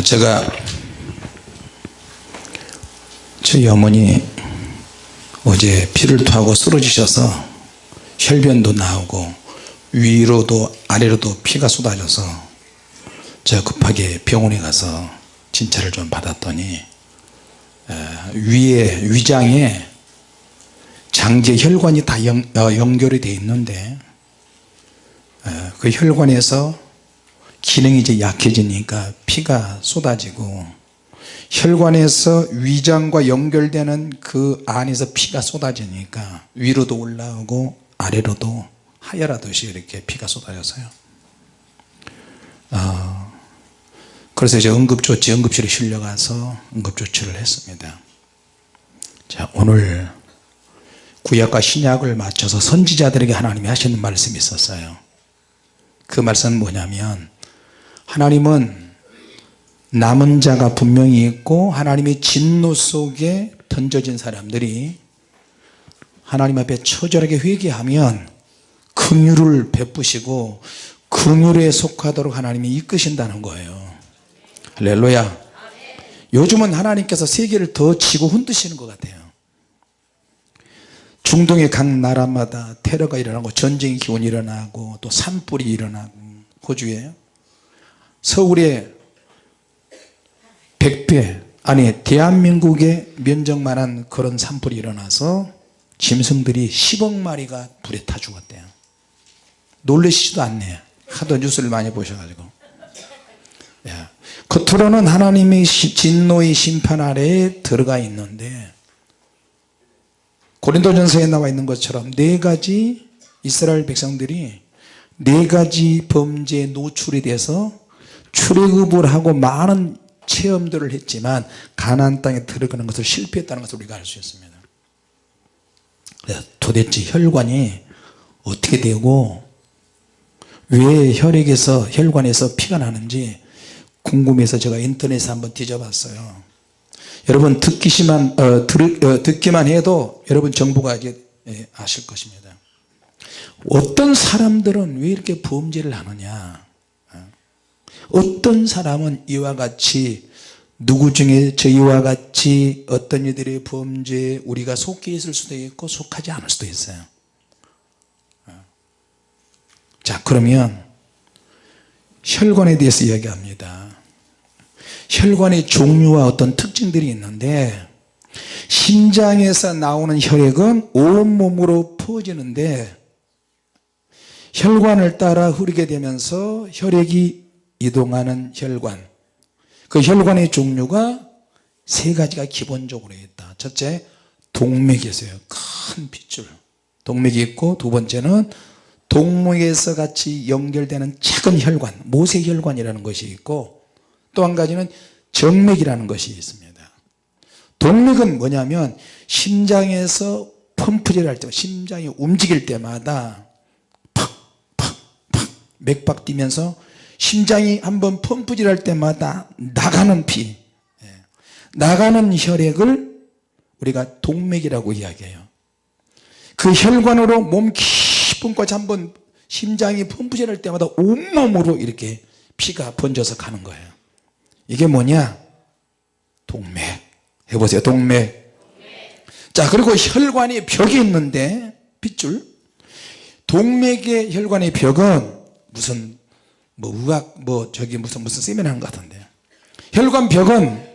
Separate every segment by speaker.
Speaker 1: 자 제가 저희 어머니 어제 피를 토하고 쓰러지셔서 혈변도 나오고 위로도 아래로도 피가 쏟아져서 제가 급하게 병원에 가서 진찰을 좀 받았더니 위에 위장에 장제 혈관이 다 연, 어, 되어 있는데 그 혈관에서 기능이 이제 약해지니까 피가 쏟아지고 혈관에서 위장과 연결되는 그 안에서 피가 쏟아지니까 위로도 올라오고 아래로도 하열하듯이 이렇게 피가 쏟아져서요. 어, 그래서 이제 응급조치 응급실에 실려가서 응급조치를 했습니다. 자 오늘 구약과 신약을 맞춰서 선지자들에게 하나님이 하시는 말씀이 있었어요. 그 말씀은 뭐냐면 하나님은 남은 자가 분명히 있고 하나님의 진노 속에 던져진 사람들이 하나님 앞에 처절하게 회개하면 긍휼을 베푸시고 긍휼에 속하도록 하나님이 이끄신다는 거예요. 할렐루야. 요즘은 하나님께서 세계를 더 지고 흔드시는 것 같아요. 중동의 각 나라마다 테러가 일어나고 전쟁의 기운이 일어나고 또 산불이 일어나고 호주에 서울에 100배 아니 대한민국의 면적만한 그런 산불이 일어나서 짐승들이 10억 마리가 불에 타 죽었대요. 놀라시지도 않네요 하도 뉴스를 많이 보셔가지고. 야, 겉으로는 하나님의 진노의 심판 아래에 들어가 있는데 고린도전서에 나와 있는 것처럼 네 가지 이스라엘 백성들이 네 가지 범죄에 노출이 돼서 출애굽을 하고 많은 체험들을 했지만 가나안 땅에 들어가는 것을 실패했다는 것을 우리가 알 수 있습니다. 도대체 혈관이 어떻게 되고 왜 혈액에서 혈관에서 피가 나는지 궁금해서 제가 인터넷에 한번 뒤져봤어요. 여러분 듣기만 어, 들, 어, 듣기만 해도 여러분 정보가 이제 예, 아실 것입니다. 어떤 사람들은 왜 이렇게 범죄를 하느냐 어떤 사람은 이와 같이 누구 중에 저희와 같이 어떤 이들의 범죄에 우리가 속해 있을 수도 있고 속하지 않을 수도 있어요. 자 그러면 혈관에 대해서 이야기합니다. 혈관의 종류와 어떤 특징들이 있는데 심장에서 나오는 혈액은 온몸으로 퍼지는데 혈관을 따라 흐르게 되면서 혈액이 이동하는 혈관. 그 혈관의 종류가 세 가지가 기본적으로 있다. 첫째 동맥이 있어요. 큰 핏줄. 동맥이 있고 두 번째는 동맥에서 같이 연결되는 작은 혈관 모세혈관이라는 것이 있고 또 한 가지는 정맥이라는 것이 있습니다. 동맥은 뭐냐면 심장에서 펌프질 할때 심장이 움직일 때마다 팍팍팍 맥박 뛰면서 심장이 한번 펌프질 할 때마다 나가는 피 예. 나가는 혈액을 우리가 동맥이라고 이야기해요. 그 혈관으로 몸 깊은 곳 한번 심장이 펌프질 할 때마다 온몸으로 이렇게 피가 번져서 가는 거예요. 이게 뭐냐? 동맥. 해보세요. 동맥. 자 그리고 혈관이 벽이 있는데 핏줄. 동맥의 혈관의 벽은 무슨 뭐 의학 뭐 저기 무슨 무슨 세미나 것 같은데. 혈관 벽은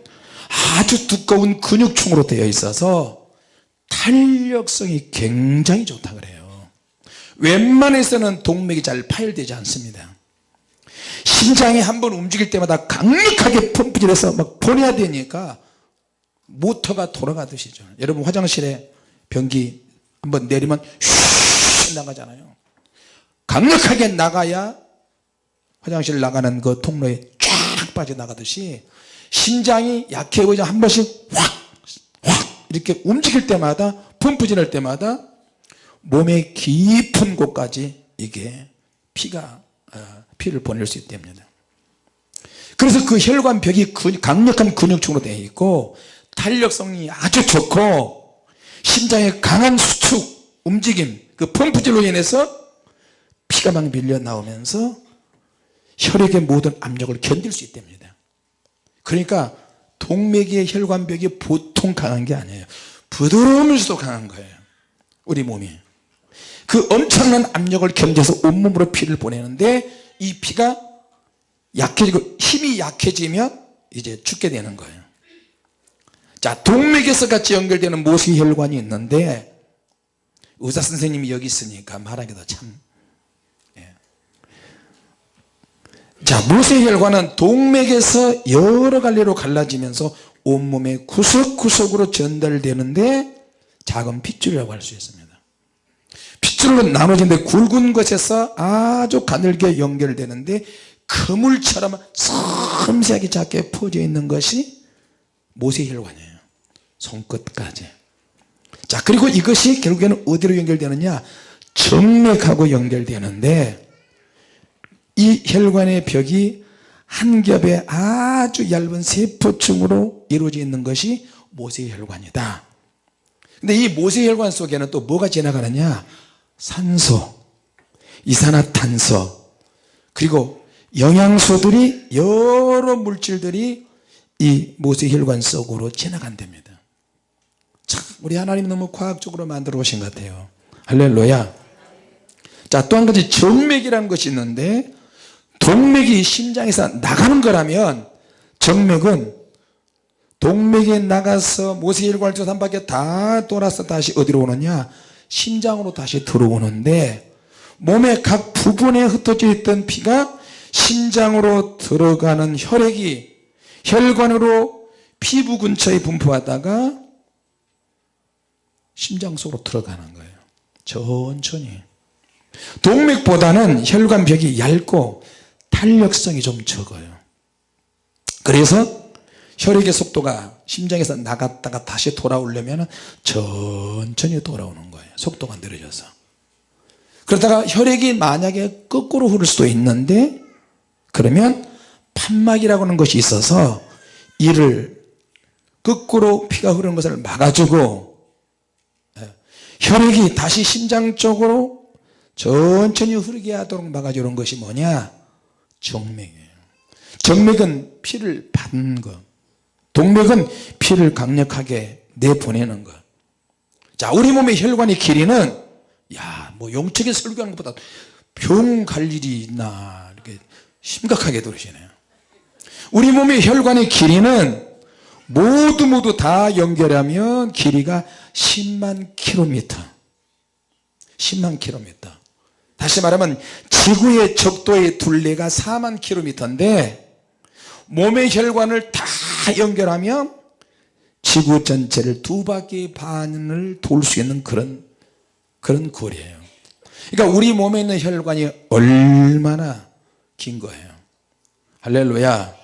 Speaker 1: 아주 두꺼운 근육층으로 되어 있어서 탄력성이 굉장히 좋다 그래요. 웬만해서는 동맥이 잘 파열되지 않습니다. 심장이 한번 움직일 때마다 강력하게 펌프질 해서 막 보내야 되니까 모터가 돌아가듯이죠. 여러분 화장실에 변기 한번 내리면 슉 나가잖아요. 강력하게 나가야 화장실 나가는 그 통로에 쫙 빠져나가듯이 심장이 약해 보이자 한 번씩 확 확 이렇게 움직일 때마다 펌프질 할 때마다 몸의 깊은 곳까지 이게 피가 어, 피를 보낼 수 있답니다. 그래서 그 혈관 벽이 강력한 근육층으로 되어 있고 탄력성이 아주 좋고 심장의 강한 수축 움직임 그 펌프질로 인해서 피가 막 밀려 나오면서 혈액의 모든 압력을 견딜 수 있답니다. 그러니까 동맥의 혈관벽이 보통 강한 게 아니에요. 부드러우면서도 강한 거예요. 우리 몸이. 그 엄청난 압력을 견뎌서 온몸으로 피를 보내는데 이 피가 약해지고 힘이 약해지면 이제 죽게 되는 거예요. 자 동맥에서 같이 연결되는 모세혈관이 있는데 의사 선생님이 여기 있으니까 말하기도 참 예. 자 모세혈관은 동맥에서 여러 갈래로 갈라지면서 온몸의 구석구석으로 전달되는데 작은 핏줄이라고 할 수 있습니다. 핏줄로 나눠진데 굵은 것에서 아주 가늘게 연결되는데 그물처럼 섬세하게 작게 퍼져 있는 것이 모세혈관이에요. 손끝까지. 자 그리고 이것이 결국에는 어디로 연결되느냐? 정맥하고 연결되는데 이 혈관의 벽이 한 겹의 아주 얇은 세포층으로 이루어져 있는 것이 모세혈관이다. 근데 이 모세혈관 속에는 또 뭐가 지나가느냐? 산소 이산화탄소 그리고 영양소들이 여러 물질들이 이 모세혈관 속으로 지나간답니다. 참 우리 하나님 너무 과학적으로 만들어 오신 것 같아요. 할렐루야. 자또 한 가지 정맥이라는 것이 있는데 동맥이 심장에서 나가는 거라면 정맥은 동맥에 나가서 통해서 한 바퀴 다 돌아서 다시 어디로 오느냐? 심장으로 다시 들어오는데 몸의 각 부분에 흩어져 있던 피가 심장으로 들어가는 혈액이 혈관으로 피부 근처에 분포하다가 심장 속으로 들어가는 거예요. 천천히. 동맥보다는 혈관벽이 얇고 탄력성이 좀 적어요. 그래서 혈액의 속도가 심장에서 나갔다가 다시 돌아오려면 천천히 돌아오는 거예요. 속도가 느려져서. 그러다가 혈액이 만약에 거꾸로 흐를 수도 있는데 그러면 판막이라고 하는 것이 있어서 이를 거꾸로 피가 흐르는 것을 막아주고 예, 혈액이 다시 심장 쪽으로 천천히 흐르게 하도록 막아주는 것이 뭐냐 정맥이에요. 정맥은 피를 받는 것 동맥은 피를 강력하게 내보내는 것자 우리 몸의 혈관의 길이는 야뭐 용책에 설교하는 것보다 병 갈 일이 있나 이렇게 심각하게 들으시네요. 우리 몸의 혈관의 길이는 모두 모두 다 연결하면 길이가 10만 킬로미터. 10만 킬로미터 다시 말하면 지구의 적도의 둘레가 4만 킬로미터인데 몸의 혈관을 다 연결하면 지구 전체를 두 바퀴 반을 돌 수 있는 그런 그런 거리예요. 그러니까 우리 몸에 있는 혈관이 얼마나 긴 거예요. 할렐루야.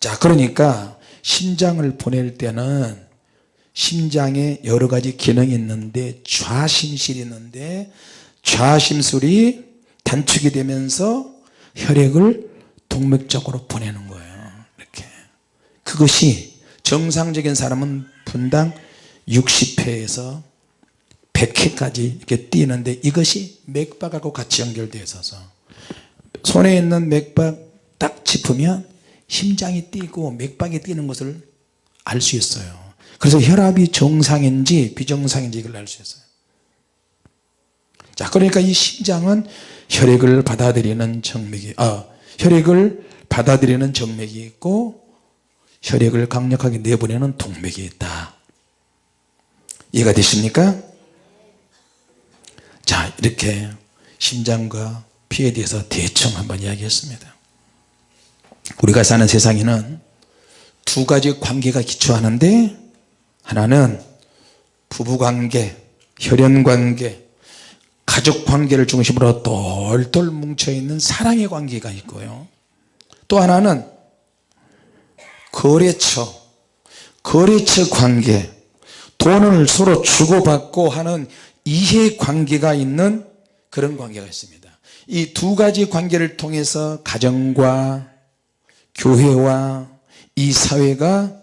Speaker 1: 자 그러니까 심장을 보낼 때는 심장에 여러 가지 기능이 있는데 좌심실이 있는데 좌심술이 단축이 되면서 혈액을 동맥적으로 보내는 거예요. 이렇게. 그것이 정상적인 사람은 분당 60회에서 100회까지 이렇게 뛰는데 이것이 맥박하고 같이 연결되어 있어서 손에 있는 맥박 딱 짚으면 심장이 뛰고 맥박이 뛰는 것을 알 수 있어요. 그래서 혈압이 정상인지 비정상인지 이걸 알 수 있어요 자 그러니까 이 심장은 혈액을 받아들이는 정맥이 아 혈액을 받아들이는 정맥이 있고 혈액을 강력하게 내보내는 동맥이 있다. 이해가 되십니까? 자 이렇게 심장과 피에 대해서 대충 한번 이야기했습니다. 우리가 사는 세상에는 두 가지 관계가 기초하는데 하나는 부부관계 혈연관계 가족 관계를 중심으로 똘똘 뭉쳐있는 사랑의 관계가 있고요. 또 하나는 거래처 거래처 관계 돈을 서로 주고받고 하는 이해관계가 있는 그런 관계가 있습니다. 이 두 가지 관계를 통해서 가정과 교회와 이 사회가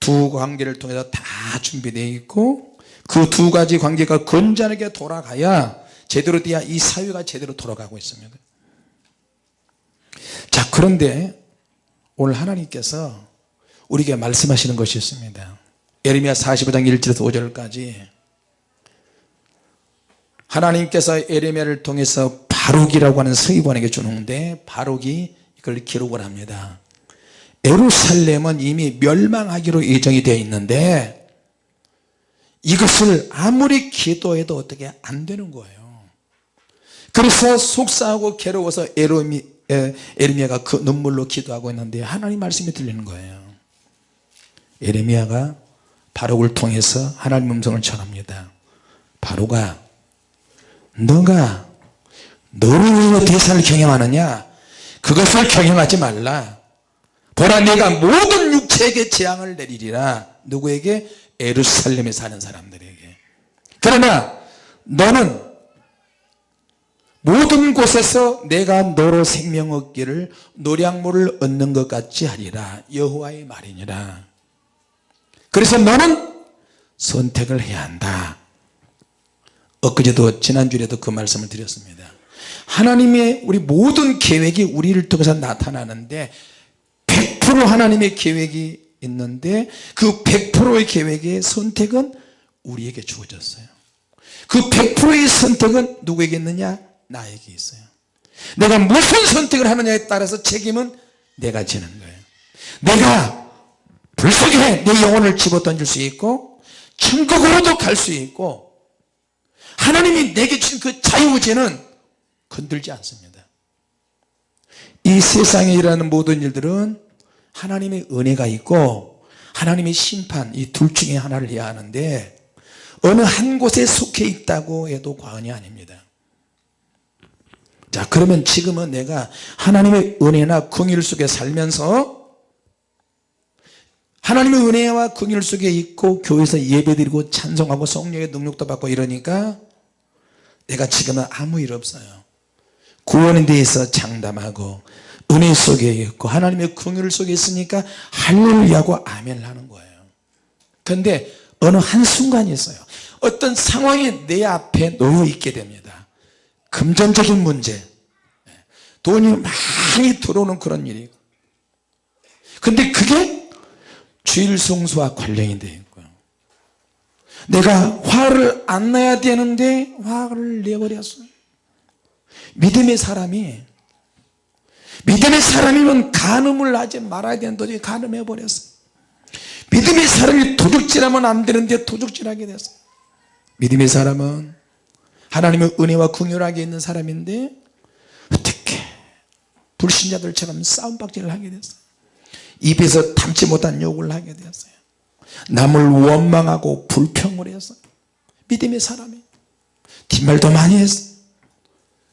Speaker 1: 두 관계를 통해서 다 준비되어 있고 그 두 가지 관계가 건전하게 돌아가야 제대로 돼야 이 사회가 제대로 돌아가고 있습니다. 자 그런데 오늘 하나님께서 우리에게 말씀하시는 것이 있습니다. 예레미야 45장 1절에서 5절까지 하나님께서 예레미야를 통해서 바룩이라고 하는 서기관에게 주는데 바룩이 이걸 기록을 합니다. 에루살렘은 이미 멸망하기로 예정이 되어 있는데 이것을 아무리 기도해도 어떻게 안 되는 거예요 그래서 속상하고 괴로워서 에르미, 에, 에르미야가 그 눈물로 기도하고 있는데 하나님 말씀이 들리는 거예요. 에레미야가 바룩을 통해서 하나님 음성을 전합니다. 바룩아 너가 너를 위해 대사를 경영하느냐? 그것을 경영하지 말라. 보라 내가 모든 육체에게 재앙을 내리리라. 누구에게? 에루살렘에 사는 사람들에게. 그러나 너는 모든 곳에서 내가 너로 생명 얻기를 노량물을 얻는 것 같이 하리라 여호와의 말이니라. 그래서 너는 선택을 해야 한다. 엊그제도 지난주에도 그 말씀을 드렸습니다. 하나님의 우리 모든 계획이 우리를 통해서 나타나는데 100% 하나님의 계획이 있는데 그 100%의 계획의 선택은 우리에게 주어졌어요. 그 100%의 선택은 누구에게 있느냐 나에게 있어요. 내가 무슨 선택을 하느냐에 따라서 책임은 내가 지는 거예요. 내가 불 속에 내 영혼을 집어던질 수 있고 천국으로도 갈 수 있고 하나님이 내게 주신 그 자유의지는 건들지 않습니다. 이 세상에 일어나는 모든 일들은 하나님의 은혜가 있고 하나님의 심판 이 둘 중에 하나를 해야 하는데 어느 한 곳에 속해 있다고 해도 과언이 아닙니다 자 그러면 지금은 내가 하나님의 은혜나 긍휼 속에 살면서 하나님의 은혜와 긍휼 속에 있고 교회에서 예배드리고 찬송하고 성령의 능력도 받고 이러니까 내가 지금은 아무 일 없어요. 구원에 대해서 장담하고 은혜 속에 있고 하나님의 긍휼 속에 있으니까 할렐루야고 아멘을 하는 거예요. 근데 어느 한순간이 있어요. 어떤 상황이 내 앞에 놓여 있게 됩니다 금전적인 문제. 돈이 많이 들어오는 그런 일이 근데 그게 주일 성수와 관련이 되어 있고요. 내가 화를 안 내야 되는데 화를 내버렸어요. 믿음의 사람이 믿음의 사람이면 간음을 하지 말아야 되는 도중에 간음해 버렸어요. 믿음의 사람이 도둑질하면 안 되는데 도둑질하게 됐어요. 믿음의 사람은 하나님의 은혜와 긍휼하게 있는 사람인데 어떻게 불신자들처럼 싸움박질을 하게 됐어요? 입에서 담지 못한 욕을 하게 되었어요. 남을 원망하고 불평을 했어요. 믿음의 사람이. 뒷말도 많이 했어요.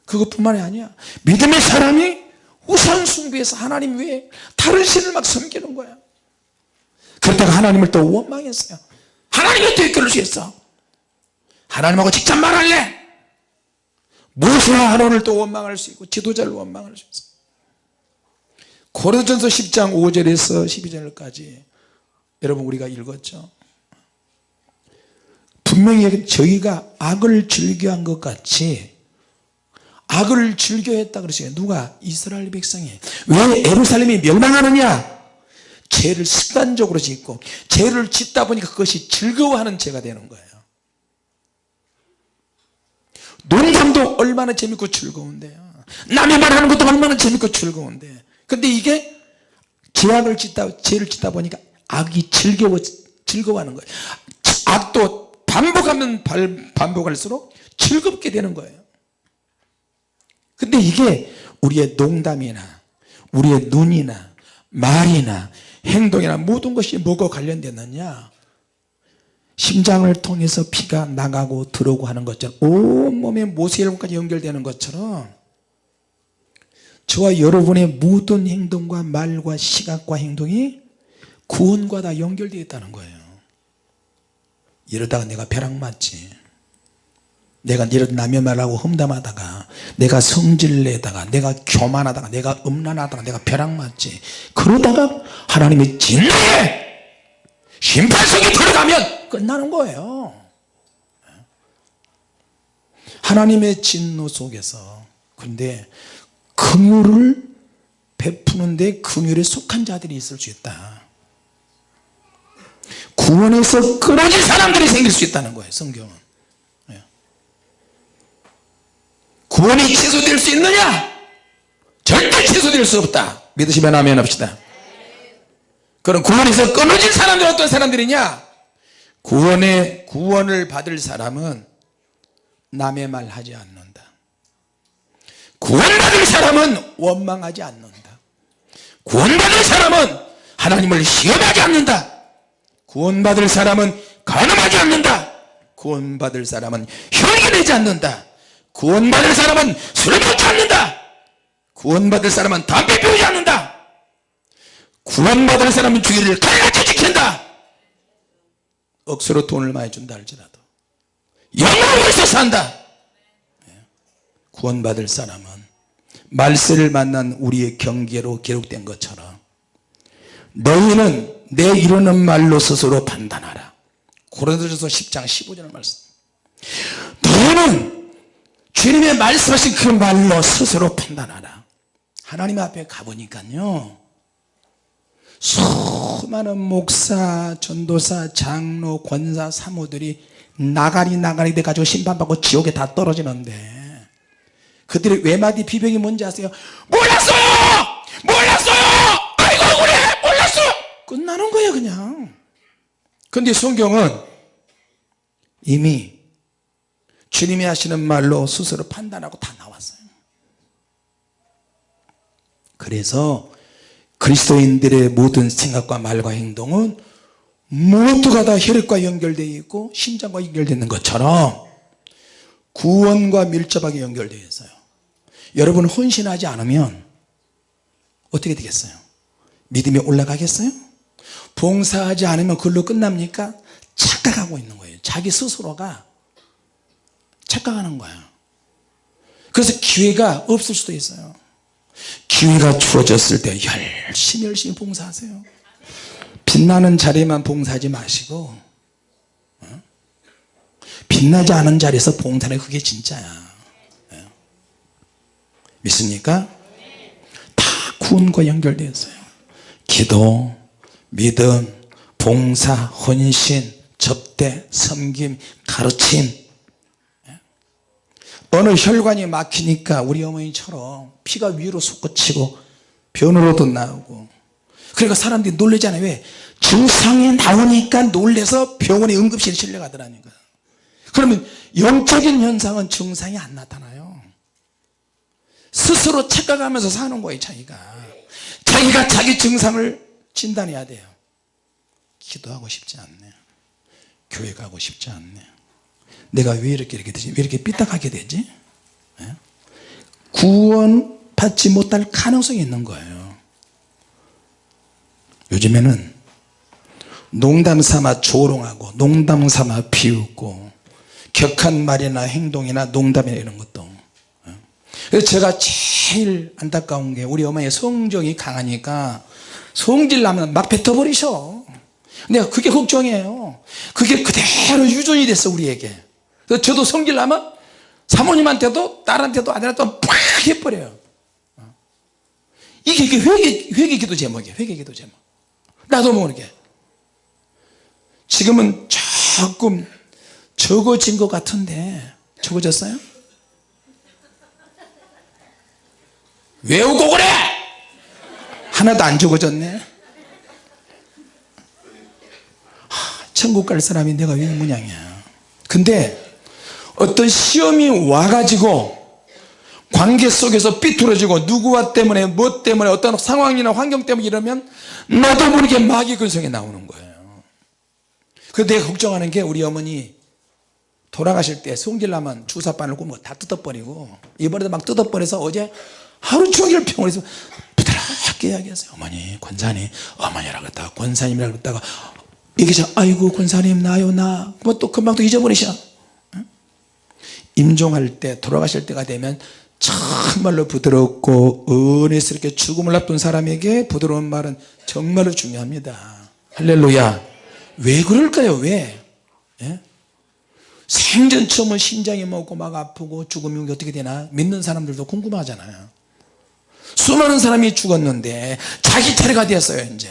Speaker 1: 그것뿐만이 아니야. 믿음의 사람이 우상 숭배해서 하나님 외에 다른 신을 막 섬기는 거야. 그러다가 하나님을 또 원망했어요. 하나님이 어떻게 그럴 수 있어. 하나님하고 직접 말할래 모세와 하나님을 또 원망할 수 있고 지도자를 원망할 수 있어 고린도전서 10장 5절에서 12절까지 여러분 우리가 읽었죠? 분명히 저희가 악을 즐겨한 것 같이 악을 즐겨했다 그러어요. 누가? 이스라엘 백성이. 왜 에루살렘이 멸망하느냐? 죄를 습관적으로 짓고 죄를 짓다 보니까 그것이 즐거워하는 죄가 되는 거예요 농담도 얼마나 재밌고 즐거운데요. 남의 말하는 것도 얼마나 재밌고 즐거운데. 근데 이게 죄악을 짓다 죄를 짓다 보니까 악이 즐거워 즐거워하는 거예요. 악도 반복하면 반복할수록 즐겁게 되는 거예요. 근데 이게 우리의 농담이나 우리의 눈이나 말이나 행동이나 모든 것이 뭐가 관련됐느냐 심장을 통해서 피가 나가고 들어오고 하는 것처럼 온몸에 모세혈관까지 연결되는 것처럼 저와 여러분의 모든 행동과 말과 시각과 행동이 구원과 다 연결되어 있다는 거예요. 이러다가 내가 벼락 맞지. 내가 이런 남의 말하고 험담하다가 내가 성질내다가 내가 교만하다가 내가 음란하다가 내가 벼락 맞지. 그러다가 하나님이 진노에 심판석에 들어가면 끝나는 거예요. 하나님의 진노 속에서 근데 긍휼을 베푸는데 긍휼에 속한 자들이 있을 수 있다. 구원에서 끊어진 사람들이 생길 수 있다는 거예요 성경은. 예. 구원이 취소될 수 있느냐? 절대 취소될 수 없다. 믿으시면 아멘 합시다. 그럼 구원에서 끊어진 사람들 어떤 사람들이냐 구원의 구원을 받을 사람은 남의 말 하지 않는다. 구원받을 사람은 원망하지 않는다. 구원받을 사람은 하나님을 시험하지 않는다. 구원받을 사람은 간음하지 않는다. 구원받을 사람은 혈기 내지 않는다. 구원받을 사람은 술 먹지 않는다. 구원받을 사람은 담배 피우지 않는다. 구원받을 사람은 주의를 지킨다 억수로 돈을 많이 준다 할지라도. 영으로 위해서 산다! 예. 구원받을 사람은 말세를 만난 우리의 경계로 기록된 것처럼 너희는 내 이루는 말로 스스로 판단하라. 고린도전서 10장 15절 말씀. 너희는 주님의 말씀하신 그 말로 스스로 판단하라. 하나님 앞에 가보니까요 수많은 목사, 전도사, 장로, 권사, 사모들이 나가리 나가리 돼가지고 심판받고 지옥에 다 떨어지는데 그들의 외마디 비명이 뭔지 아세요? 몰랐어요! 몰랐어요! 아이고 그래! 몰랐어! 끝나는 거예요 그냥 근데 성경은 이미 주님이 하시는 말로 스스로 판단하고 다 나왔어요 그래서 그리스도인들의 모든 생각과 말과 행동은 모두가 다 혈액과 연결되어 있고 심장과 연결되어 있는 것처럼 구원과 밀접하게 연결되어 있어요. 여러분 헌신하지 않으면 어떻게 되겠어요? 믿음이 올라가겠어요? 봉사하지 않으면 그걸로 끝납니까? 착각하고 있는 거예요. 자기 스스로가 착각하는 거예요 그래서 기회가 없을 수도 있어요 기회가 주어졌을 때 열심히 열심히 봉사하세요 빛나는 자리에만 봉사하지 마시고 어? 빛나지 않은 자리에서 봉사는 그게 진짜야 예. 믿습니까? 다 구원과 연결되어 있어요 기도, 믿음, 봉사, 헌신, 접대, 섬김, 가르침 어느 혈관이 막히니까 우리 어머니처럼 피가 위로 솟구치고 변으로도 나오고. 그러니까 사람들이 놀라잖아요. 왜? 증상이 나오니까 놀래서 병원에 응급실에 실려가더라니까 그러면 영적인 현상은 증상이 안 나타나요. 스스로 착각하면서 사는 거예요 자기가. 자기가 자기 증상을 진단해야 돼요. 기도하고 싶지 않네 교회 가고 싶지 않네 내가 왜 이렇게 이렇게 되지? 왜 이렇게 삐딱하게 되지? 예? 구원 받지 못할 가능성이 있는 거예요. 요즘에는 농담 삼아 조롱하고 농담 삼아 비웃고 격한 말이나 행동이나 농담이나 이런 것도. 예? 그래서 제가 제일 안타까운 게 우리 어머니 성정이 강하니까 성질 나면 막 뱉어버리셔. 내가 그게 걱정이에요. 그게 그대로 유전이 됐어 우리에게 저도 성질 나면 사모님한테도 딸한테도 아들한테도 팍 해버려요. 이게, 이게 회개, 회개 기도 제목이에요. 회개 기도 제목. 나도 모르게. 지금은 조금 적어진 것 같은데 적어졌어요? 외우고 그래! 하나도 안 적어졌네. 하, 천국 갈 사람이 내가 왜이 모양이야? 근데 어떤 시험이 와가지고 관계 속에서 삐뚤어지고 누구와 때문에 뭐 때문에 어떤 상황이나 환경 때문에 이러면 나도 모르게 마귀 근성이 나오는 거예요. 그래서 내가 걱정하는 게 우리 어머니 돌아가실 때 성질나면 주사바늘 꽂고 다 뜯어버리고 이번에도 막 뜯어버려서 어제 하루 종일 병원에서 부드럽게 이야기했어요. 어머니 권사님 어머니라고 했다가 권사님이라고 했다가 얘기죠 아이고 권사님 나요 나뭐 또 금방 또 잊어버리셔 임종할 때 돌아가실 때가 되면 정말로 부드럽고 은혜스럽게 죽음을 앞둔 사람에게 부드러운 말은 정말로 중요합니다. 할렐루야. 왜 그럴까요? 왜? 예? 생전 처음은 심장이 먹고 막 아프고 죽음이 어떻게 되나? 믿는 사람들도 궁금하잖아요. 수많은 사람이 죽었는데 자기 차례가 되었어요 이제.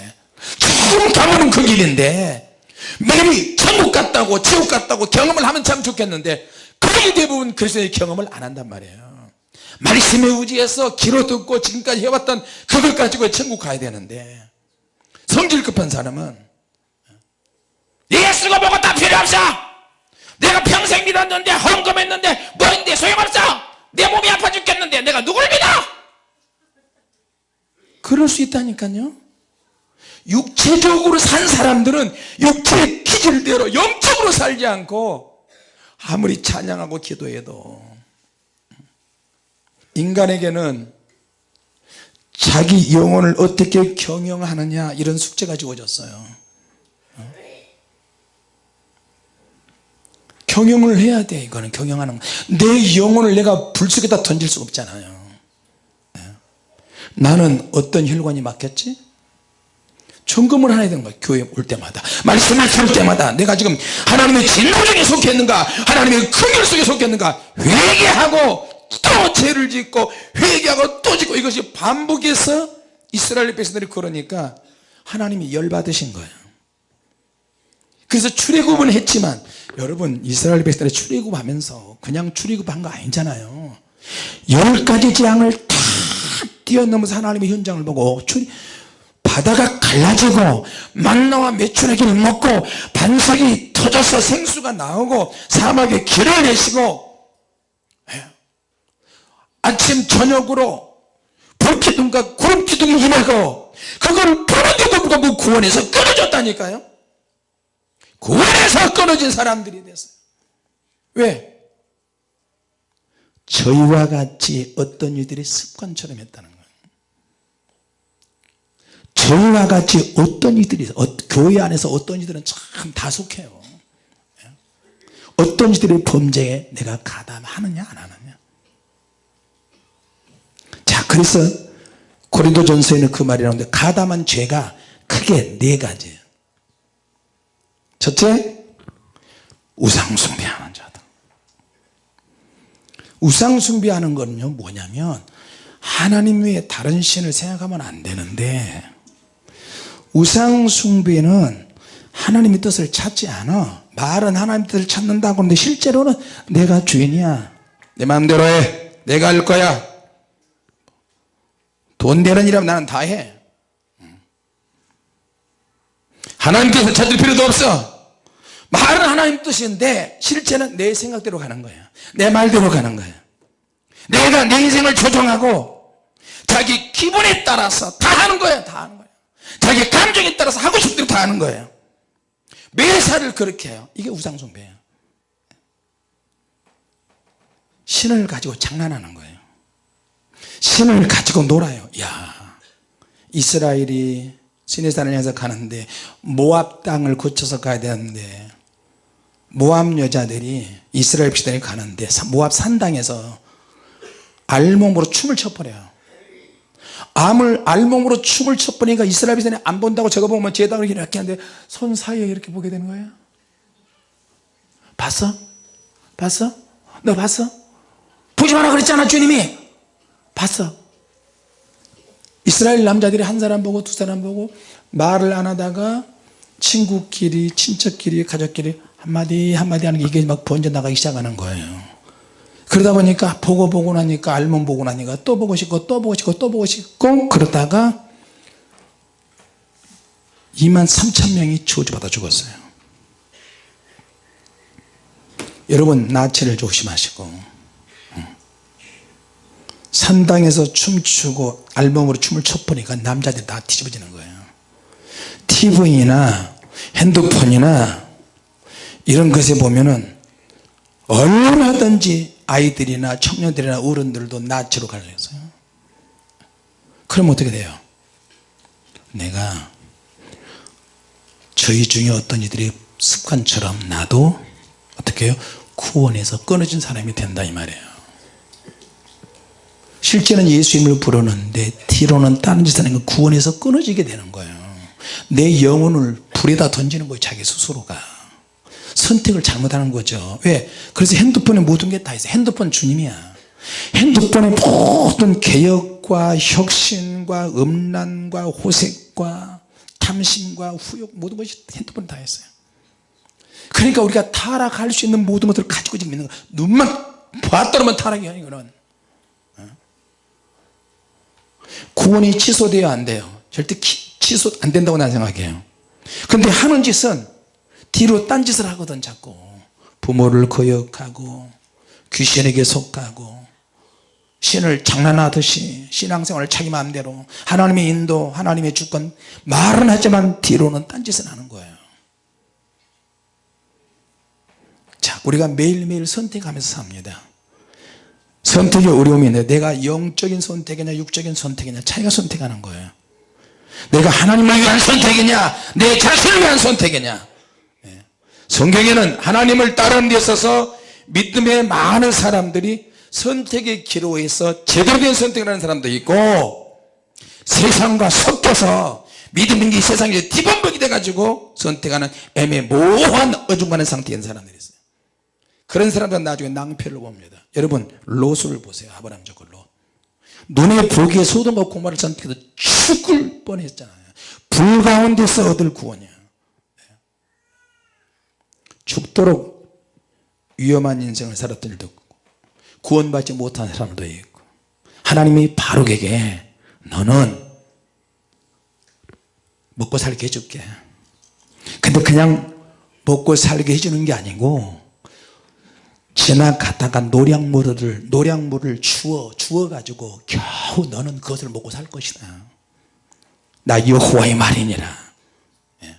Speaker 1: 지금 가면은 그 길인데 매일이 천국 갔다고 지옥 갔다고 경험을 하면 참 좋겠는데 거의 대부분 그리스도의 경험을 안 한단 말이에요. 말씀에 의지해서 귀로 듣고 지금까지 해왔던 그걸 가지고 천국 가야 되는데 성질 급한 사람은 예수가 뭐가 다 필요 없어. 내가 평생 믿었는데 헌금했는데 뭐인데 소용없어. 내 몸이 아파 죽겠는데 내가 누굴 믿어? 그럴 수 있다니까요. 육체적으로 산 사람들은 육체의 기질대로 영적으로 살지 않고 아무리 찬양하고 기도해도 인간에게는 자기 영혼을 어떻게 경영하느냐 이런 숙제가 주어졌어요 경영을 해야 돼 이거는 경영하는 거. 내 영혼을 내가 불 속에다 던질 수 없잖아요 예. 나는 어떤 혈관이 막혔지? 점검을 해야 되는 거야 교회 올 때마다. 말씀을 들을 때마다. 내가 지금 하나님의 진노 중에 속해 있는가? 하나님의 긍휼 속에 속해 있는가? 회개하고 또 죄를 짓고 회개하고 또 짓고 이것이 반복해서 이스라엘 백성들이 그러니까 하나님이 열받으신 거예요 그래서 출애굽은 했지만 여러분 이스라엘 백성들이 출애굽하면서 그냥 출애굽한 거 아니잖아요. 열 가지 재앙을 다 뛰어넘어서 하나님의 현장을 보고 출, 바다가 갈라지고 만나와 메추라기를 먹고 반석이 터져서 생수가 나오고 사막에 길을 내시고 예. 아침 저녁으로 불기둥과 구름기둥이 임하고 그걸 부는데도 불구하고 구원해서 끊어졌다니까요 구원해서 끊어진 사람들이 됐어요 왜? 저희와 같이 어떤 이들이 습관처럼 했다는 거예요 저희와 같이 어떤 이들이 어, 교회 안에서 어떤 이들은 참 다속해요. 예? 어떤 이들의 범죄에 내가 가담하느냐 안 하느냐. 자 그래서 고린도 전서에는 그 말이 나오는데 가담한 죄가 크게 네 가지예요. 첫째 우상숭배하는 자다. 우상숭배하는 거는요 뭐냐면 하나님 외에 다른 신을 생각하면 안 되는데 우상숭배는 하나님의 뜻을 찾지 않아. 말은 하나님의 뜻을 찾는다고 하는데 실제로는 내가 주인이야. 내 마음대로 해. 내가 할 거야. 돈 되는 일하면 나는 다해. 하나님께서 찾을 필요도 없어. 말은 하나님 뜻인데 실제는 내 생각대로 가는 거야. 내 말대로 가는 거야. 내가 내 인생을 조정하고 자기 기분에 따라서 다 하는 거야 다 하는 거야 자기 감정에 따라서 하고 싶은 대로 다 하는 거예요. 매사를 그렇게 해요. 이게 우상숭배예요. 신을 가지고 장난하는 거예요. 신을 가지고 놀아요. 야 이스라엘이 시내산을 향해서 가는데 모압 땅을 거쳐서 가야 되는데 모압 여자들이 이스라엘 백성들이 가는데 모압 산당에서 알몸으로 춤을 춰버려요 암을 알몸으로 춤을 춰버리니까 이스라엘 백성이 안 본다고 저거 보면 제당을 이렇게 하는데 손 사이에 이렇게 보게 되는 거예요 봤어? 봤어? 너 봤어? 보지 마라 그랬잖아 주님이 봤어 이스라엘 남자들이 한 사람 보고 두 사람 보고 말을 안 하다가 친구끼리 친척끼리 가족끼리 한마디 한마디 하는 게 이게 막 번져 나가기 시작하는 거예요 그러다 보니까 보고 보고 나니까 알면 보고 나니까 또 보고 싶고 또 보고 싶고 또 보고 싶고 그러다가 2만 3천 명이 저주받아 죽었어요. 여러분 나체를 조심하시고 산당에서 춤추고 알몸으로 춤을 춰보니까 남자들이 다 뒤집어지는 거예요. TV나 핸드폰이나 이런 것에 보면은 얼마든지 아이들이나 청년들이나 어른들도 나치로 가려서요. 그럼 어떻게 돼요? 내가 저희 중에 어떤 이들이 습관처럼 나도 어떻게 해요? 구원에서 끊어진 사람이 된다 이 말이에요. 실제는 예수 님을 부르는데 뒤로는 다른 짓을 하는 건 구원에서 끊어지게 되는 거예요. 내 영혼을 불에다 던지는 거예요 자기 스스로가 선택을 잘못하는 거죠. 왜? 그래서 핸드폰에 모든 게 다 있어. 핸드폰 주님이야. 핸드폰의 모든 개혁과 혁신과 음란과 호색과 탐심과 후욕 모든 것이 핸드폰에 다 했어요. 그러니까 우리가 타락할 수 있는 모든 것들을 가지고 지금 있는 거 눈만 봤더니만 타락이 아니 이거는. 구원이 취소돼야 안 돼요. 절대 기, 취소 안 된다고 난 생각해요. 근데 하는 짓은 뒤로 딴짓을 하거든 자꾸. 부모를 거역하고 귀신에게 속하고 신을 장난하듯이 신앙생활을 자기 마음대로 하나님의 인도 하나님의 주권 말은 하지만 뒤로는 딴짓을 하는 거예요. 자 우리가 매일매일 선택하면서 삽니다. 선택의 어려움이 있는데 내가 영적인 선택이냐 육적인 선택이냐 차이가 선택하는 거예요. 내가 하나님을 위한 선택이냐 내 자신을 위한 선택이냐. 예. 성경에는 하나님을 따르는 데 있어서 믿음의 많은 사람들이 선택의 기로에서 제대로 된 선택을 하는 사람도 있고 세상과 섞여서 믿음인 게 세상에 뒤범벅이 돼가지고 선택하는 애매모호한 어중간한 상태에 있는 사람들이 있어요. 그런 사람들은 나중에 낭패를 봅니다. 여러분 롯을 보세요. 아브라함 저걸 롯 눈에 보기에 소돔과 고마를 선택해서 죽을 뻔했잖아요. 불 가운데서 얻을 구원이야 죽도록 위험한 인생을 살았던 일도 있고 구원받지 못한 사람도 있고 하나님이 바로에게 너는 먹고 살게 해줄게. 근데 그냥 먹고 살게 해주는 게 아니고 지나가다가 노량물을 노량물을 주어 주어 가지고 겨우 너는 그것을 먹고 살 것이다. 나 여호와의 말이니라. 예.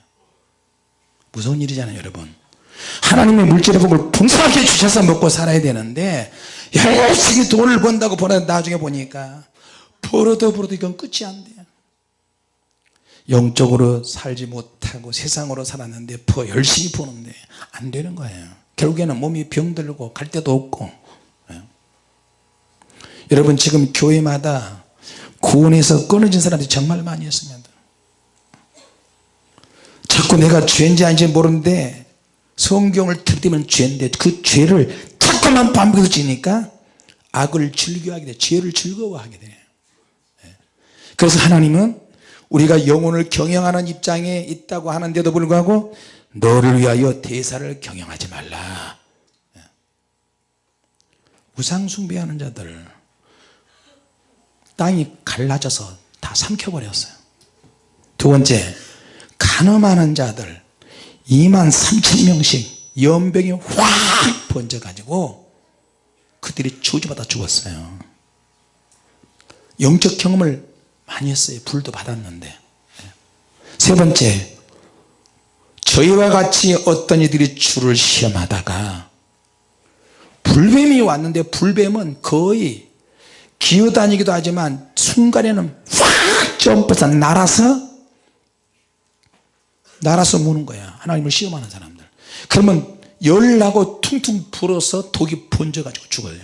Speaker 1: 무서운 일이잖아요 여러분 하나님의 물질의 복을 풍성하게 주셔서 먹고 살아야 되는데 열심히 돈을 번다고 보내 나중에 보니까 벌어도 벌어도 이건 끝이 안 돼요 영적으로 살지 못하고 세상으로 살았는데 더 열심히 버는데 안 되는 거예요. 결국에는 몸이 병들고 갈 데도 없고. 예. 여러분 지금 교회마다 구원에서 끊어진 사람들이 정말 많이 있습니다. 자꾸 내가 죄인지 아닌지 모르는데 성경을 들이면 죄인데 그 죄를 자꾸만 반복해서 지니까 악을 즐겨하게 돼. 죄를 즐거워하게 돼요 예. 그래서 하나님은 우리가 영혼을 경영하는 입장에 있다고 하는데도 불구하고 너를 위하여 대사를 경영하지 말라. 예. 우상 숭배하는 자들 땅이 갈라져서 다 삼켜버렸어요. 두 번째 간음하는 자들 2만 3천 명씩 연병이 확 번져 가지고 그들이 저주받아 죽었어요. 영적 경험을 많이 했어요. 불도 받았는데. 세 번째 저희와 같이 어떤 이들이 주를 시험하다가 불뱀이 왔는데 불뱀은 거의 기어다니기도 하지만 순간에는 확 점프해서 날아서 날아서 무는 거야. 하나님을 시험하는 사람들. 그러면 열나고 퉁퉁 불어서 독이 번져 가지고 죽어요.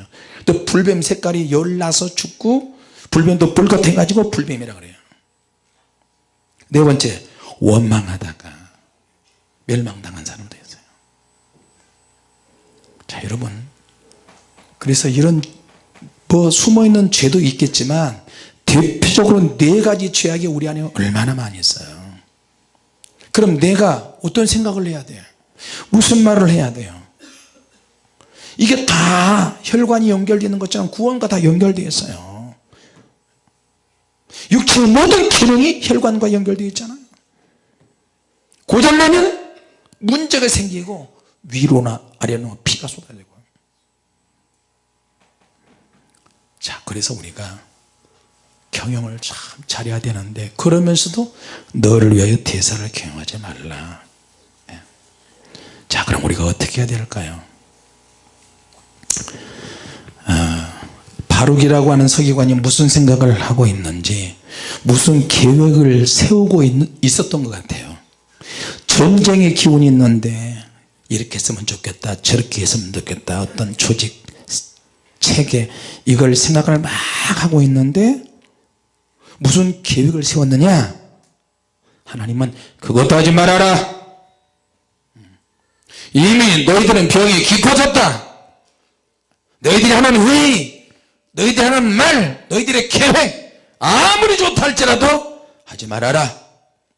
Speaker 1: 또 불뱀 색깔이 열나서 죽고 불뱀도 불같아 가지고 불뱀이라 그래요. 네 번째 원망하다가 멸망당한 사람도 있어요. 자 여러분. 그래서 이런 뭐 숨어있는 죄도 있겠지만 대표적으로 네 가지 죄악이 우리 안에 얼마나 많이 있어요 그럼 내가 어떤 생각을 해야 돼요? 무슨 말을 해야 돼요? 이게 다 혈관이 연결되는 것처럼 구원과 다 연결되어 있어요. 육체의 모든 기능이 혈관과 연결되어 있잖아요. 고장나면 문제가 생기고 위로나 아래로 피가 쏟아지고. 자 그래서 우리가 경영을 참 잘해야 되는데 그러면서도 너를 위하여 대사를 경영하지 말라. 예. 자 그럼 우리가 어떻게 해야 될까요? 아, 바룩이라고 하는 서기관이 무슨 생각을 하고 있는지 무슨 계획을 세우고 있, 었던것 같아요. 전쟁의 기운이 있는데 이렇게 했으면 좋겠다 저렇게 했으면 좋겠다 어떤 조직 체계 이걸 생각을 막 하고 있는데 무슨 계획을 세웠느냐? 하나님은 그것도 하지 말아라. 이미 너희들은 병이 깊어졌다. 너희들이 하나님 왜 너희들이 하는 말 너희들의 계획 아무리 좋다 할지라도 하지 말아라.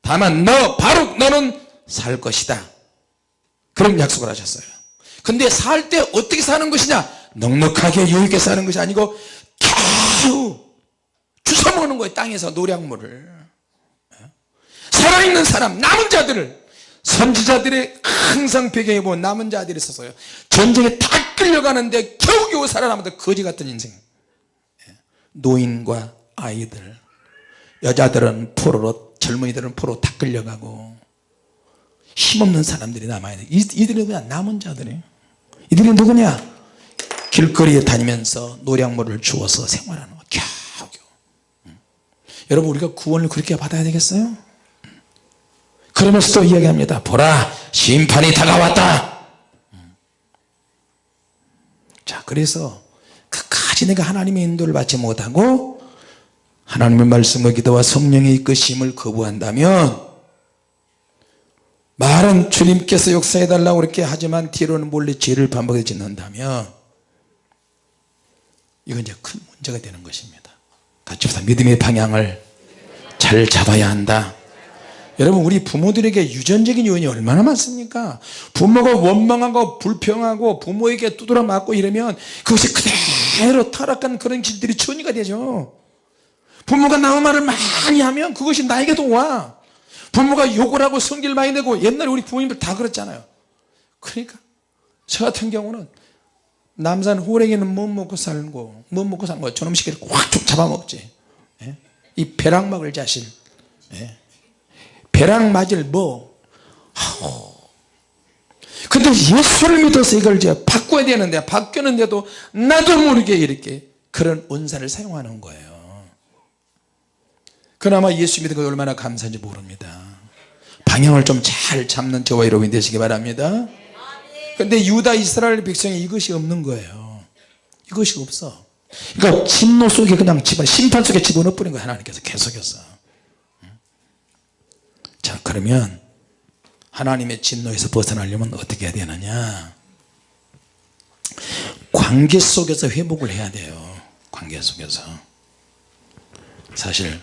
Speaker 1: 다만 너 바로 너는 살 것이다. 그런 약속을 하셨어요. 근데 살 때 어떻게 사는 것이냐? 넉넉하게 여유있게 사는 것이 아니고 겨우 주워 먹는 거예요 땅에서 노량물을. 살아있는 사람 남은 자들을. 선지자들의 항상 배경에 보면 남은 자들이 있었어요. 전쟁에 다 끌려가는데 겨우겨우 살아남았던 거지 같은 인생. 노인과 아이들 여자들은 포로로 젊은이들은 포로 다 끌려가고 힘없는 사람들이 남아있는 이들이 그냥 남은 자들이 이들이 누구냐? 길거리에 다니면서 노량물을 주워서 생활하는 거. 여러분 우리가 구원을 그렇게 받아야 되겠어요? 그러면서도 이야기합니다 보라 심판이 다가왔다 음. 자 그래서 끝까지 내가 하나님의 인도를 받지 못하고 하나님의 말씀과 기도와 성령의 이끄심을 거부한다면 말은 주님께서 역사해달라고 그렇게 하지만 뒤로는 몰래 죄를 반복해 짓는다면 이건 이제 큰 문제가 되는 것입니다 같이 보자 믿음의 방향을 잘 잡아야 한다. 여러분 우리 부모들에게 유전적인 요인이 얼마나 많습니까? 부모가 원망하고 불평하고 부모에게 두드려 맞고 이러면 그것이 그대로 타락한 그런 길들이 천이가 되죠. 부모가 나무 말을 많이 하면 그것이 나에게도 와. 부모가 욕을 하고 성질 많이 내고 옛날에 우리 부모님들 다 그랬잖아요. 그러니까 저 같은 경우는 남산 호랭이는 못 먹고 살고 못 먹고 거 저놈 시계를 꽉 잡아먹지. 예? 이 벼락 먹을 자신. 예? 벼락 맞을 뭐? 하고 근데 예수를 믿어서 이걸 이제 바꿔야 되는데 바뀌었는데도 나도 모르게 이렇게 그런 은사를 사용하는 거예요. 그나마 예수 믿은 것 얼마나 감사한지 모릅니다. 방향을 좀 잘 잡는 저와 여러분이 되시기 바랍니다 근데 유다 이스라엘 백성이 이것이 없는 거예요. 이것이 없어. 그러니까 진노 속에 그냥 집어 심판 속에 집어넣어 버린 거예요 하나님께서 계속해서. 자 그러면 하나님의 진노에서 벗어나려면 어떻게 해야 되느냐? 관계 속에서 회복을 해야 돼요 관계 속에서. 사실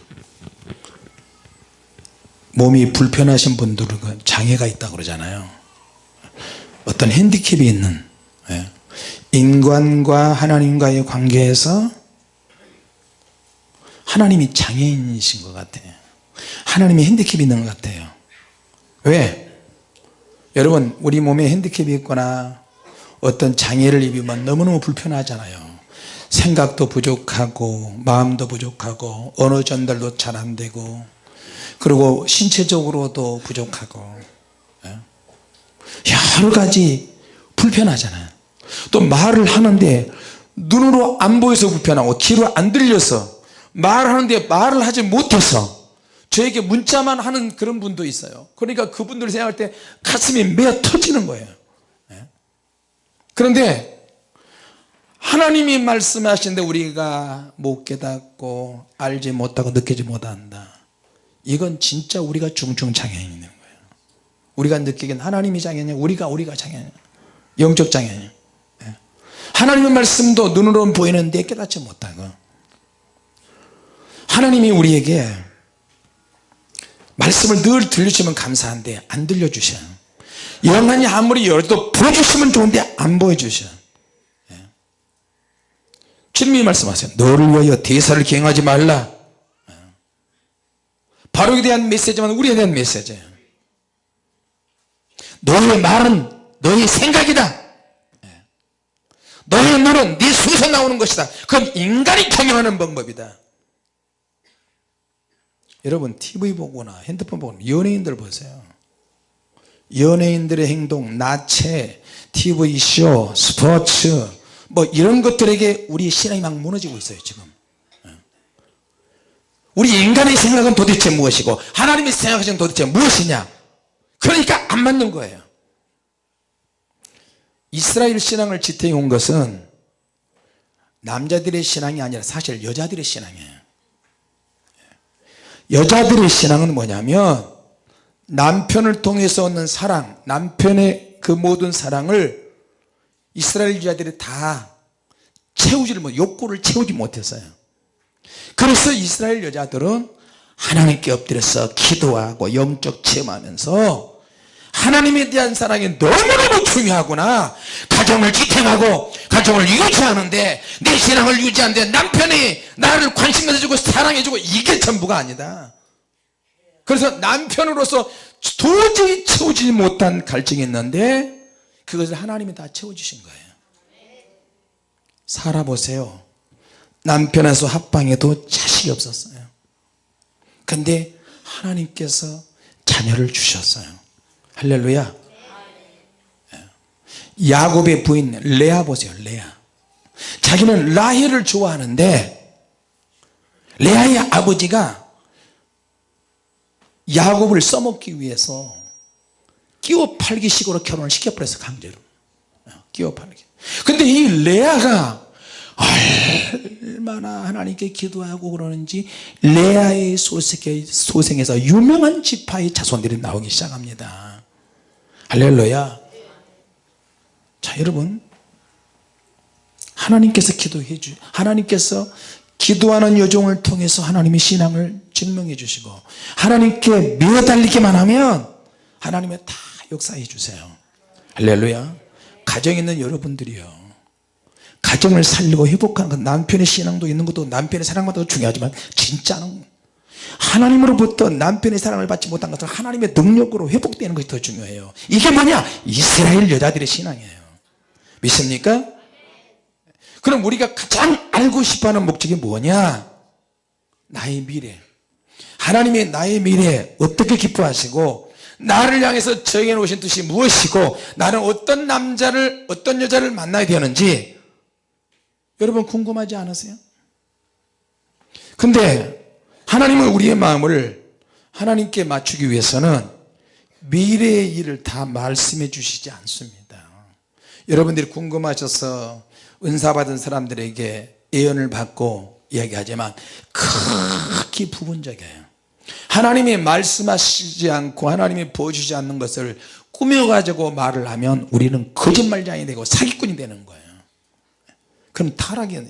Speaker 1: 몸이 불편하신 분들은 그 장애가 있다고 그러잖아요 어떤 핸디캡이 있는 예. 인간과 하나님과의 관계에서 하나님이 장애인이신 것 같아요 하나님이 핸디캡이 있는 것 같아요 왜? 여러분 우리 몸에 핸디캡이 있거나 어떤 장애를 입으면 너무너무 불편하잖아요 생각도 부족하고 마음도 부족하고 언어 전달도 잘 안되고 그리고 신체적으로도 부족하고 예? 여러 가지 불편하잖아요. 또 말을 하는데 눈으로 안 보여서 불편하고 귀로 안 들려서 말하는데 말을 하지 못해서 저에게 문자만 하는 그런 분도 있어요. 그러니까 그분들 생각할 때 가슴이 메어 터지는 거예요. 예? 그런데 하나님이 말씀하시는데 우리가 못 깨닫고 알지 못하고 느끼지 못한다. 이건 진짜 우리가 중증 장애인이 있는 거예요 우리가 느끼기엔 하나님이 장애냐 우리가 우리가 장애냐 영적 장애냐 예. 하나님의 말씀도 눈으로는 보이는데 깨닫지 못하고 하나님이 우리에게 말씀을 늘 들려주시면 감사한데 안 들려주셔 영안이 아무리 열도 보여주시면 좋은데 안 보여주셔 예. 주님이 말씀하세요 너를 위하여 대사를 기행하지 말라 예. 바로에 대한 메시지만 우리에 대한 메시지예요 너의 말은 너의 생각이다. 예. 너의 눈은 네 속에서 나오는 것이다. 그건 인간이 경영하는 방법이다. 여러분 TV 보거나 핸드폰 보거나 연예인들 보세요. 연예인들의 행동, 나체, TV쇼, 스포츠 뭐 이런 것들에게 우리 신앙이 막 무너지고 있어요 지금. 예. 우리 인간의 생각은 도대체 무엇이고 하나님의 생각하시는 도대체 무엇이냐? 그러니까 안 맞는 거예요 이스라엘 신앙을 지탱해 온 것은 남자들의 신앙이 아니라 사실 여자들의 신앙이에요. 여자들의 신앙은 뭐냐면 남편을 통해서 얻는 사랑 남편의 그 모든 사랑을 이스라엘 여자들이 다 채우지를 못 욕구를 채우지 못했어요. 그래서 이스라엘 여자들은 하나님께 엎드려서 기도하고 영적 체험하면서 하나님에 대한 사랑이 너무너무 중요하구나. 가정을 지탱하고 가정을 유지하는데 내 신앙을 유지하는데 남편이 나를 관심 가져주고 사랑해주고 이게 전부가 아니다. 그래서 남편으로서 도저히 채우지 못한 갈증이 있는데 그것을 하나님이 다 채워주신 거예요. 살아보세요. 남편에서 합방에도 자식이 없었어요. 근데 하나님께서 자녀를 주셨어요 할렐루야. 예. 야곱의 부인 레아 보세요 레아. 자기는 라헬을 좋아하는데 레아의 아버지가 야곱을 써먹기 위해서 끼워 팔기 식으로 결혼을 시켜버렸어 강제로. 어, 끼워 팔기. 근데 이 레아가 얼마나 하나님께 기도하고 그러는지 레아의 소생에, 소생에서 유명한 지파의 자손들이 나오기 시작합니다 할렐루야. 자 여러분. 하나님께서 기도해 주 하나님께서 기도하는 여종을 통해서 하나님의 신앙을 증명해 주시고 하나님께 매달리기만 하면 하나님의 다 역사해 주세요. 할렐루야. 가정에 있는 여러분들이요. 가정을 살리고 회복하는 건 남편의 신앙도 있는 것도 남편의 사랑도 중요하지만 진짜는 하나님으로부터 남편의 사랑을 받지 못한 것은 하나님의 능력으로 회복되는 것이 더 중요해요. 이게 뭐냐? 이스라엘 여자들의 신앙이에요. 믿습니까? 그럼 우리가 가장 알고 싶어하는 목적이 뭐냐? 나의 미래. 하나님의 나의 미래 어떻게 기뻐하시고 나를 향해서 정해놓으신 뜻이 무엇이고 나는 어떤 남자를 어떤 여자를 만나야 되는지 여러분 궁금하지 않으세요? 근데 하나님은 우리의 마음을 하나님께 맞추기 위해서는 미래의 일을 다 말씀해 주시지 않습니다. 여러분들이 궁금하셔서 은사 받은 사람들에게 예언을 받고 이야기하지만 크게 부분적이에요. 하나님이 말씀하시지 않고 하나님이 보여주지 않는 것을 꾸며가지고 말을 하면 우리는 거짓말장이 되고 사기꾼이 되는 거예요. 그럼 타락이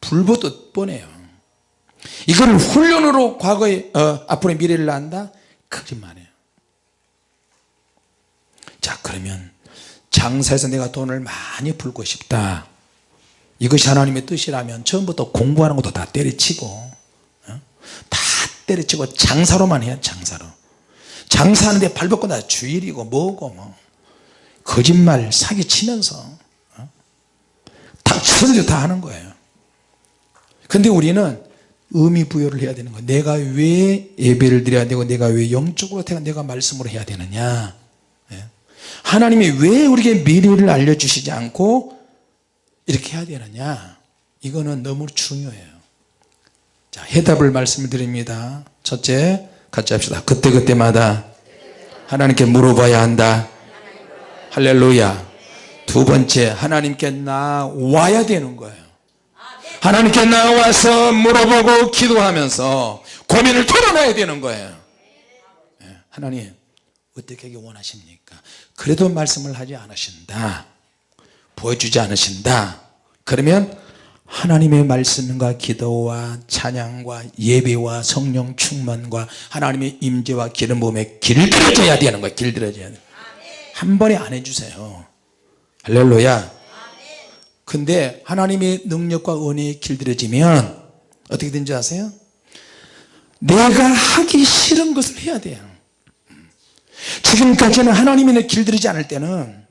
Speaker 1: 불보듯 뻔해요 이걸 훈련으로 과거에 어, 앞으로의 미래를 안다? 거짓말이에요. 자 그러면 장사에서 내가 돈을 많이 벌고 싶다. 이것이 하나님의 뜻이라면 처음부터 공부하는 것도 다 때려치고 어? 다 때려치고 장사로만 해야 장사로. 장사하는데 발벗고 다 주일이고 뭐고 뭐. 거짓말 사기 치면서 어? 다 선수 다 하는 거예요. 근데 우리는 의미 부여를 해야 되는 거예요 내가 왜 예배를 드려야 되고 내가 왜 영적으로 태가 내가 말씀으로 해야 되느냐. 예? 하나님이 왜 우리에게 미래를 알려주시지 않고 이렇게 해야 되느냐. 이거는 너무 중요해요. 자 해답을 말씀을 드립니다. 첫째 같이 합시다. 그때그때마다 하나님께 물어봐야 한다. 할렐루야. 두 번째 하나님께 나와야 되는 거예요 하나님께 나와서 물어보고 기도하면서 고민을 털어놔야 되는 거예요. 예, 하나님 어떻게 원하십니까? 그래도 말씀을 하지 않으신다. 보여주지 않으신다. 그러면 하나님의 말씀과 기도와 찬양과 예배와 성령 충만과 하나님의 임재와 기름 부음에 길들여져야 되는 거예요. 길들여져야 돼. 한 번에 안 해주세요. 할렐루야 근데 하나님의 능력과 은혜에 길들여지면 어떻게 된지 아세요? 내가 하기 싫은 것을 해야 돼요. 지금까지는 하나님이 길들이지 않을 때는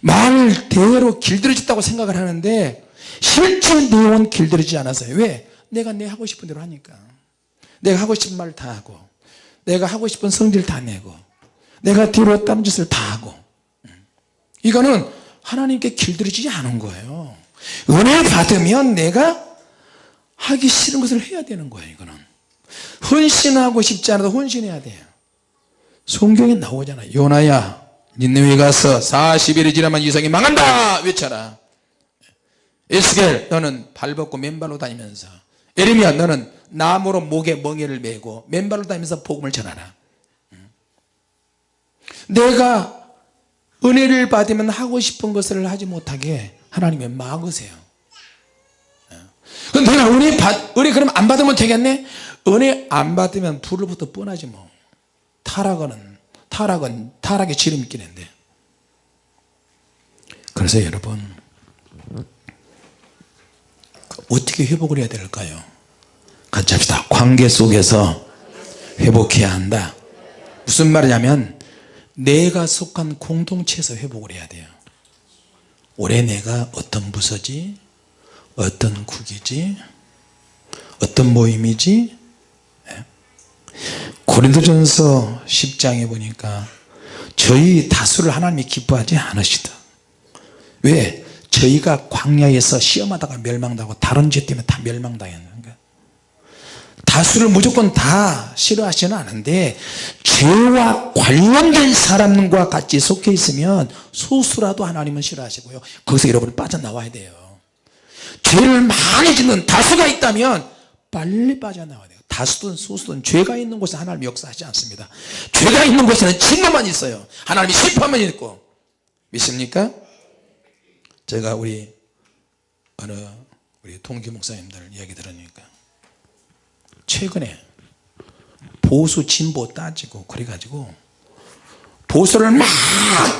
Speaker 1: 말대로 길들여졌다고 생각을 하는데 실제 내용은 길들이지 않았어요. 왜? 내가 내 하고 싶은 대로 하니까. 내가 하고 싶은 말다 하고 내가 하고 싶은 성질 다 내고 내가 뒤로 다른 짓을 다 하고. 이거는 하나님께 길들이지 않은 거예요. 은혜 받으면 내가 하기 싫은 것을 해야 되는 거예요 이거는. 헌신하고 싶지 않아도 헌신해야 돼요. 성경에 나오잖아요 요나야 니네에 가서 40일이 지나면 이성이 망한다! 외쳐라. 에스겔 너는 발벗고 맨발로 다니면서. 에르미야 너는 나무로 목에 멍에를 메고 맨발로 다니면서 복음을 전하라. 내가 은혜를 받으면 하고 싶은 것을 하지 못하게 하나님이 막으세요. 그럼 내가 은혜 받 은혜 그럼 안 받으면 되겠네? 은혜 안 받으면 불로부터 뻔하지 뭐. 타락은 타락은 타락의 지름길인데. 그래서 여러분 어떻게 회복을 해야 될까요? 같이 합시다. 관계 속에서 회복해야 한다. 무슨 말이냐면 내가 속한 공동체에서 회복을 해야 돼요. 올해 내가 어떤 부서지? 어떤 국이지? 어떤 모임이지? 예. 고린도전서 10장에 보니까 저희 다수를 하나님이 기뻐하지 않으시다. 왜? 저희가 광야에서 시험하다가 멸망당하고 다른 죄 때문에 다 멸망당했는가 다수를 무조건 다 싫어하지는 않은데 죄와 관련된 사람과 같이 속해 있으면 소수라도 하나님은 싫어하시고요. 거기서 여러분이 빠져나와야 돼요. 죄를 많이 짓는 다수가 있다면 빨리 빠져나와야 돼요. 다수든 소수든 죄가 있는 곳에 하나님 역사하지 않습니다. 죄가 있는 곳에는 진노만 있어요. 하나님이 심판만 있고. 믿습니까? 제가 우리 어느 우리 동기 목사님들 이야기 들으니까 최근에 보수 진보 따지고 그래가지고 보수를 막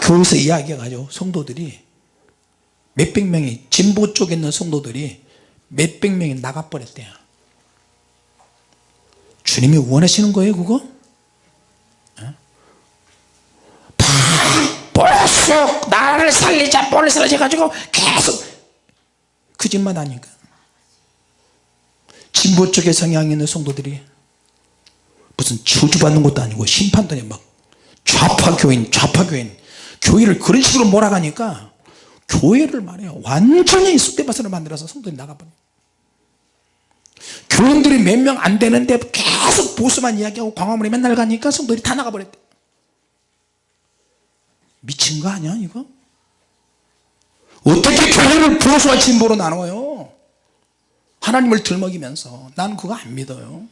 Speaker 1: 교회에서 이야기해가지고 성도들이 몇백 명이 진보 쪽에 있는 성도들이 몇백 명이 나가버렸대요 주님이 원하시는 거예요 그거? 어? 보수 나를 살리자 보를 해가지고 계속 그 짓만 하니까 진보 쪽에 성향이 있는 성도들이 무슨 저주받는 것도 아니고 심판도 아니고 막 좌파 교인 좌파 교인 교회를 그런 식으로 몰아가니까 교회를 말해요 완전히 쑥대밭으로 만들어서 성도들이 나가버려 교인들이 몇 명 안 되는데 계속 보수만 이야기하고 광화문에 맨날 가니까 성도들이 다 나가버렸대. 미친 거 아니야 이거? 어떻게 교회를 보수와 진보로 나눠요 하나님을 들먹이면서 난 그거 안 믿어요.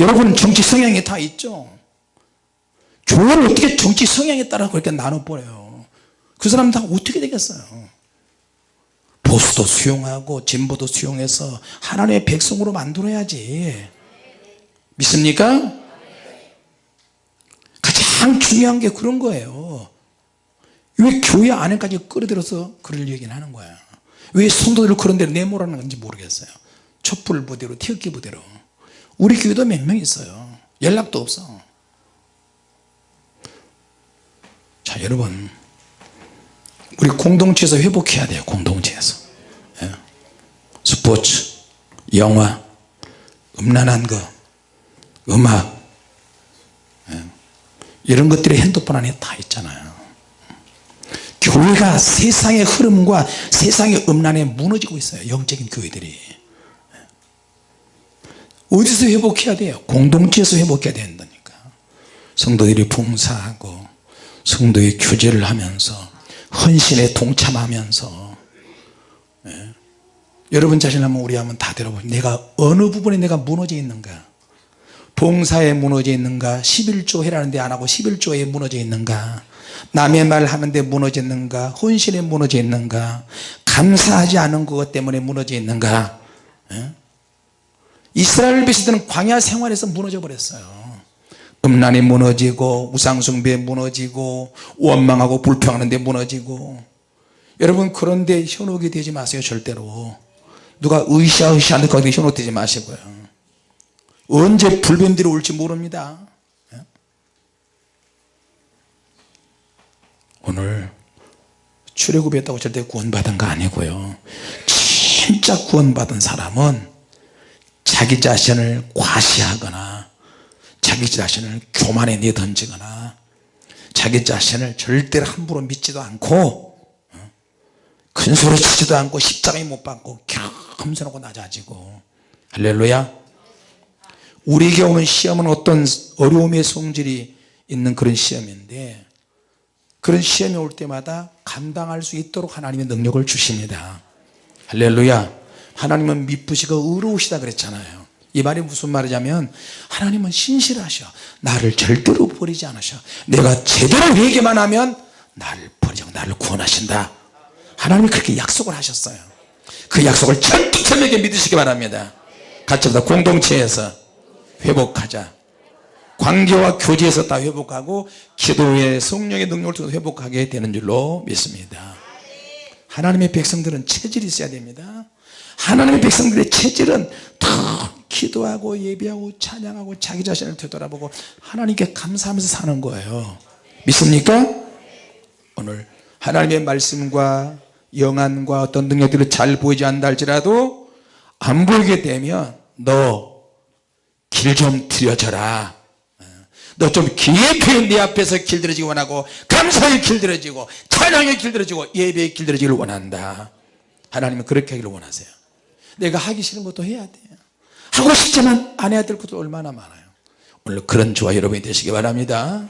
Speaker 1: 여러분 정치 성향이 다 있죠? 교회를 어떻게 정치 성향에 따라 그렇게 나눠버려요? 그 사람 다 어떻게 되겠어요? 보수도 수용하고 진보도 수용해서 하나님의 백성으로 만들어야지. 믿습니까? 가장 중요한 게 그런 거예요. 왜 교회 안에까지 끌어들여서 그럴 얘기는 하는 거야 왜 성도들을 그런 데로 내몰아는 건지 모르겠어요. 촛불 부대로 태극기 부대로. 우리 교회도 몇 명 있어요. 연락도 없어. 자 여러분. 우리 공동체에서 회복해야 돼요 공동체에서. 예. 스포츠 영화 음란한 거 음악. 예. 이런 것들이 핸드폰 안에 다 있잖아요 교회가 세상의 흐름과 세상의 음란에 무너지고 있어요 영적인 교회들이. 어디서 회복해야 돼요? 공동체에서 회복해야 된다니까. 성도들이 봉사하고 성도의 교제를 하면서 헌신에 동참하면서 예. 여러분 자신 한번 우리 한번 다 들어보세요 내가 어느 부분에 내가 무너져 있는가 봉사에 무너져 있는가? 11조 해라는데 안하고 11조에 무너져 있는가? 남의 말 하는데 무너져 있는가? 헌신에 무너져 있는가? 감사하지 않은 것 때문에 무너져 있는가? 예? 이스라엘 백성들은 광야 생활에서 무너져 버렸어요. 음란에 무너지고 우상숭배에 무너지고 원망하고 불평하는 데 무너지고. 여러분 그런데 현혹이 되지 마세요 절대로. 누가 으쌰으쌰 하는 거기 현혹되지 마시고요 언제 불변들이 올지 모릅니다 예? 오늘 출애굽했다고 절대 구원받은 거 아니고요 진짜 구원받은 사람은 자기 자신을 과시하거나 자기 자신을 교만에 내던지거나 자기 자신을 절대로 함부로 믿지도 않고 어? 큰 소리 치지도 않고 십자가에 못 박고 겸손하고 낮아지고 할렐루야 우리에게 오는 시험은 어떤 어려움의 성질이 있는 그런 시험인데 그런 시험이 올 때마다 감당할 수 있도록 하나님의 능력을 주십니다. 할렐루야. 하나님은 미쁘시고 의로우시다 그랬잖아요. 이 말이 무슨 말이냐면 하나님은 신실하셔. 나를 절대로 버리지 않으셔. 내가 제대로 회개만 하면 나를 버리지 않고 나를 구원하신다. 하나님이 그렇게 약속을 하셨어요. 그 약속을 철두철미하게 믿으시기 바랍니다. 같이 합시다. 공동체에서 회복하자. 관계와 교제에서 다 회복하고 기도의 성령의 능력을 통해서 회복하게 되는 줄로 믿습니다. 하나님의 백성들은 체질이 있어야 됩니다. 하나님의 백성들의 체질은 다 기도하고 예배하고 찬양하고 자기 자신을 되돌아보고 하나님께 감사하면서 사는 거예요. 믿습니까? 오늘 하나님의 말씀과 영안과 어떤 능력들을 잘 보이지 않는다 할지라도 안 보이게 되면 너 길 좀 들여져라. 너 좀 깊이 내 앞에서 길들여지기 원하고 감사의 길들여지고 찬양의 길들여지고 예배의 길들여지기를 원한다. 하나님은 그렇게 하기를 원하세요. 내가 하기 싫은 것도 해야 돼요 하고 싶지만 안 해야 될 것도 얼마나 많아요. 오늘 그런 주와 여러분이 되시기 바랍니다.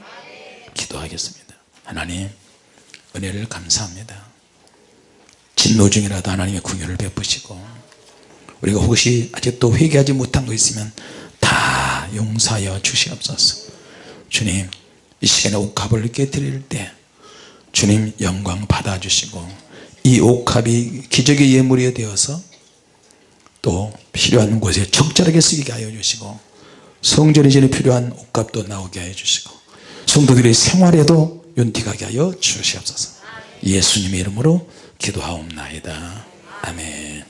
Speaker 1: 기도하겠습니다. 하나님 은혜를 감사합니다. 진노 중이라도 하나님의 궁유를 베푸시고 우리가 혹시 아직도 회개하지 못한 거 있으면 다 용서하여 주시옵소서. 주님 이 시간에 옥합을 깨뜨릴 때 주님 영광 받아주시고 이 옥합이 기적의 예물이 되어서 또 필요한 곳에 적절하게 쓰게 하여 주시고 성전의 전에 필요한 옥합도 나오게 하여 주시고 성도들의 생활에도 윤택하게 하여 주시옵소서. 예수님의 이름으로 기도하옵나이다. 아멘